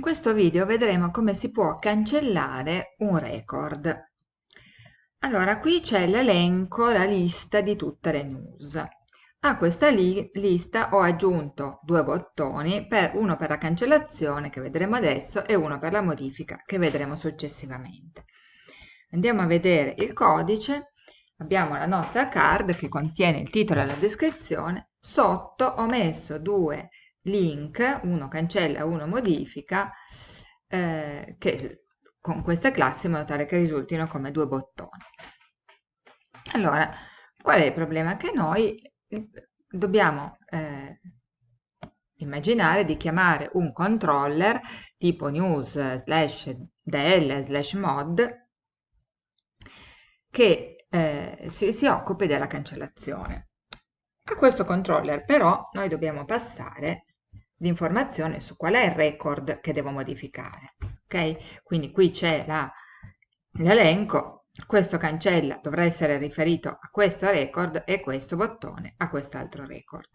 In questo video vedremo come si può cancellare un record. Allora, qui c'è l'elenco, la lista di tutte le news. A questa li lista ho aggiunto due bottoni, per, uno per la cancellazione che vedremo adesso e uno per la modifica che vedremo successivamente. Andiamo a vedere il codice, abbiamo la nostra card che contiene il titolo e la descrizione, sotto ho messo due link, uno cancella, uno modifica, eh, che con queste classi in modo tale che risultino come due bottoni. Allora, qual è il problema? Che noi eh, dobbiamo eh, immaginare di chiamare un controller tipo news slash del slash mod che eh, si, si occupi della cancellazione. A questo controller però noi dobbiamo passare l'informazione su qual è il record che devo modificare. Ok? Quindi qui c'è l'elenco, questo cancella dovrà essere riferito a questo record e questo bottone a quest'altro record.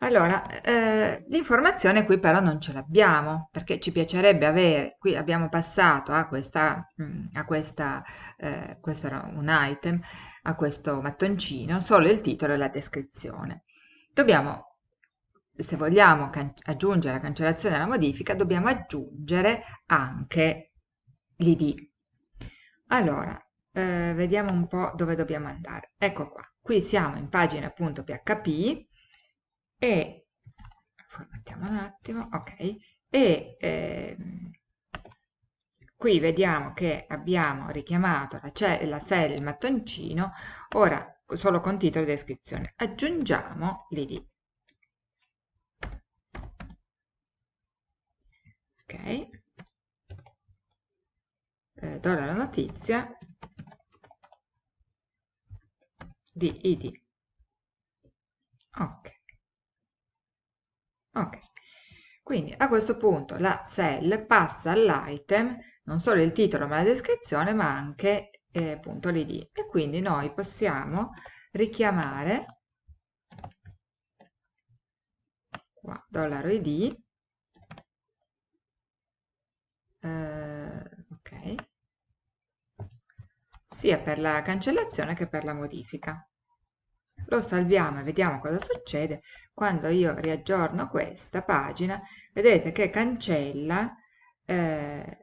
Allora, eh, l'informazione qui però non ce l'abbiamo, perché ci piacerebbe avere, qui abbiamo passato a questa, mm, a questa eh, questo era un item, a questo mattoncino, solo il titolo e la descrizione. Dobbiamo se vogliamo aggiungere la cancellazione e la modifica, dobbiamo aggiungere anche l'id. Allora, eh, vediamo un po' dove dobbiamo andare. Ecco qua, qui siamo in pagina appunto PHP e, formattiamo un attimo, ok, e eh, qui vediamo che abbiamo richiamato la, la cell, il mattoncino, ora solo con titolo e descrizione. Aggiungiamo l'id. Eh, do la notizia di id ok. Ok. Quindi a questo punto la cell passa all'item non solo il titolo ma la descrizione ma anche eh, appunto l'id e quindi noi possiamo richiamare qua dollaro id eh, ok, sia per la cancellazione che per la modifica. Lo salviamo e vediamo cosa succede. Quando io riaggiorno questa pagina, vedete che cancella, eh,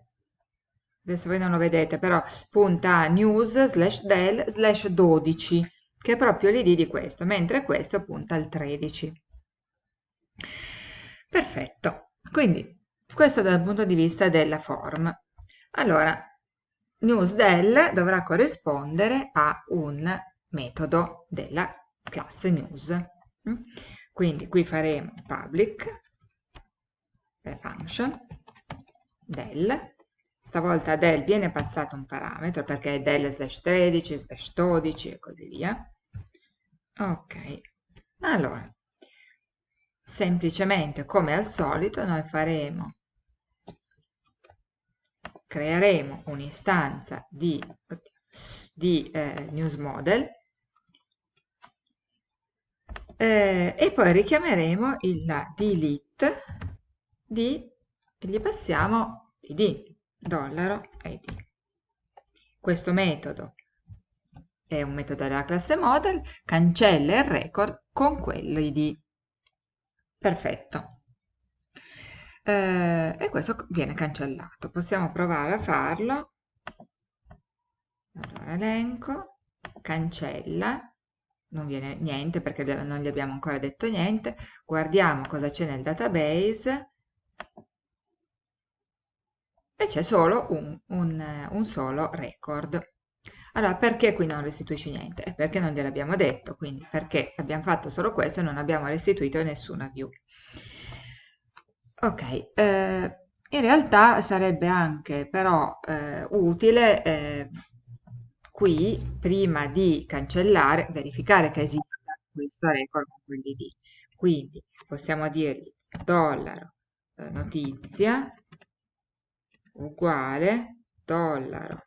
adesso voi non lo vedete, però punta a news slash del slash 12, che è proprio l'id di questo, mentre questo punta al 13. Perfetto, quindi questo dal punto di vista della form. Allora, newsDel dovrà corrispondere a un metodo della classe news. Mm? Quindi qui faremo public function del, stavolta del viene passato un parametro perché è del slash 13, slash 12 e così via. Ok, allora, semplicemente come al solito noi faremo creeremo un'istanza di, di eh, news model eh, e poi richiameremo il delete di e gli passiamo id dollaro id questo metodo è un metodo della classe model cancella il record con quell'id perfetto eh, e questo viene cancellato. Possiamo provare a farlo. Allora, elenco, cancella, non viene niente perché non gli abbiamo ancora detto niente. Guardiamo cosa c'è nel database e c'è solo un, un, un solo record. Allora, perché qui non restituisci niente? Perché non gliel'abbiamo detto, quindi perché abbiamo fatto solo questo e non abbiamo restituito nessuna view. Ok, eh, in realtà sarebbe anche però eh, utile eh, qui, prima di cancellare, verificare che esista questo record con quell'id. Quindi possiamo dirgli dollaro eh, notizia uguale dollaro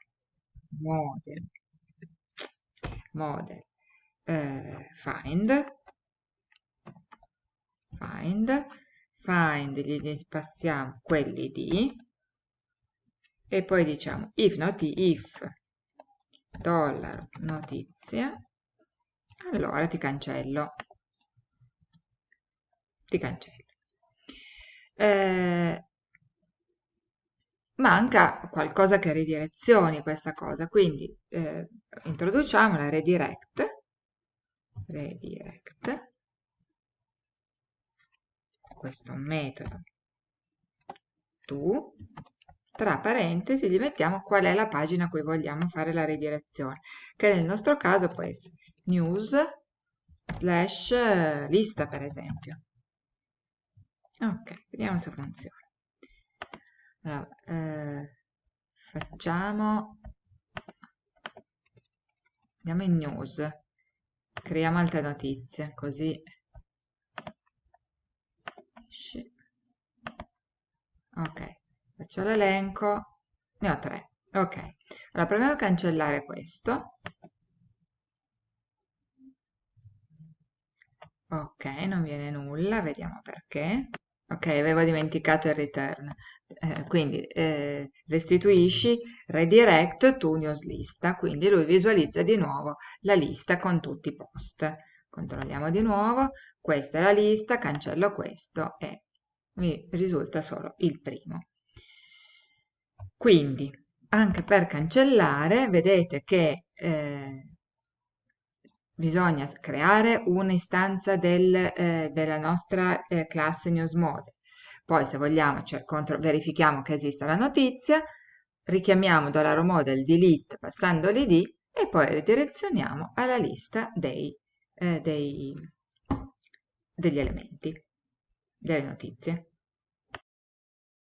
model, model eh, find, find find gli passiamo quelli di e poi diciamo if, noti, if dollaro notizia allora ti cancello. Ti cancello. Eh, manca qualcosa che ridirezioni questa cosa quindi eh, introduciamo la redirect redirect questo metodo to tra parentesi gli mettiamo qual è la pagina a cui vogliamo fare la redirezione, che nel nostro caso può essere news slash eh, lista per esempio. Ok, vediamo se funziona. Allora, eh, facciamo, andiamo in news, creiamo altre notizie, così ok faccio l'elenco, ne ho tre. Ok, allora proviamo a cancellare questo. Ok, non viene nulla, vediamo perché. Ok, avevo dimenticato il return. Eh, quindi eh, restituisci redirect to news lista, quindi lui visualizza di nuovo la lista con tutti i post. Controlliamo di nuovo, questa è la lista, cancello questo e mi risulta solo il primo. Quindi, anche per cancellare, vedete che eh, bisogna creare un'istanza del, eh, della nostra eh, classe newsmodel. Poi, se vogliamo, verifichiamo che esista la notizia, richiamiamo $model delete passando l'id e poi ridirezioniamo alla lista dei, eh, dei, degli elementi, delle notizie.